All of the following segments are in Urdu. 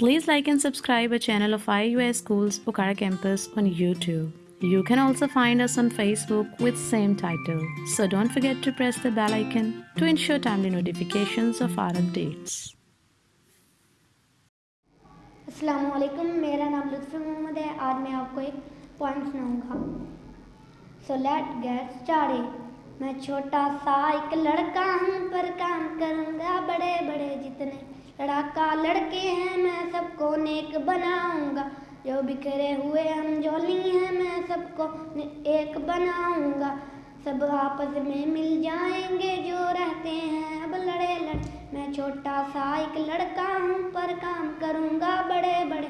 Please like and subscribe our channel of IUS Schools Pokhara Campus on YouTube. You can also find us on Facebook with same title. So don't forget to press the bell icon to ensure timely notifications of our updates. السلام علیکم میرا نام لطف محمد ہے آج میں آپ کو ایک پوائنٹ سناؤں گا سو لیٹ گیٹ اسٹارٹ میں چھوٹا سا ایک لڑکا ہوں پر کام کروں گا بڑے بڑے جتنے لڑکا لڑکے ہیں میں سب کو نیک بناؤں گا جو بکھرے ہوئے ہم جولی ہیں میں سب کو ایک بناؤں گا سب آپس میں مل جائیں گے جو رہتے ہیں اب لڑے لڑ میں چھوٹا سا ایک لڑکا ہوں پر کام کروں گا بڑے بڑے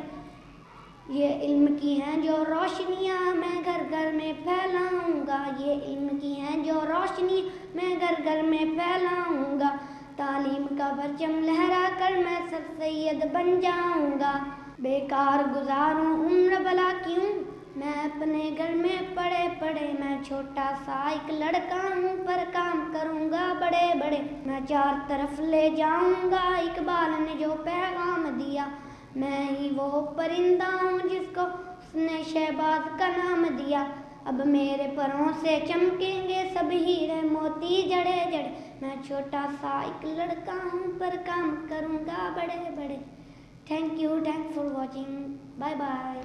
یہ علم کی ہیں جو روشنیاں میں گھر گھر میں پھیلاؤں گا یہ علم کی ہیں جو روشنی میں گھر گھر میں پھیلاؤں گا تعلیم کا پرچم لہرا کر میں سر سید بن جاؤں گا۔ بیکار گزاروں عمر بلا کیوں؟ میں اپنے گھر میں پڑے پڑے، میں چھوٹا سا ایک لڑکا ہوں، پر کام کروں گا بڑے بڑے۔ میں چار طرف لے جاؤں گا، اقبال نے جو پیغام دیا، میں ہی وہ پرندہ ہوں جس کو اس نے شہباز کا نام دیا اب میرے پروں سے چمکیں گے سب ہیرے موتی جڑے جڑے میں چھوٹا سا ایک لڑکا ہوں پر کام کروں گا بڑے بڑے thank you thank for watching bye bye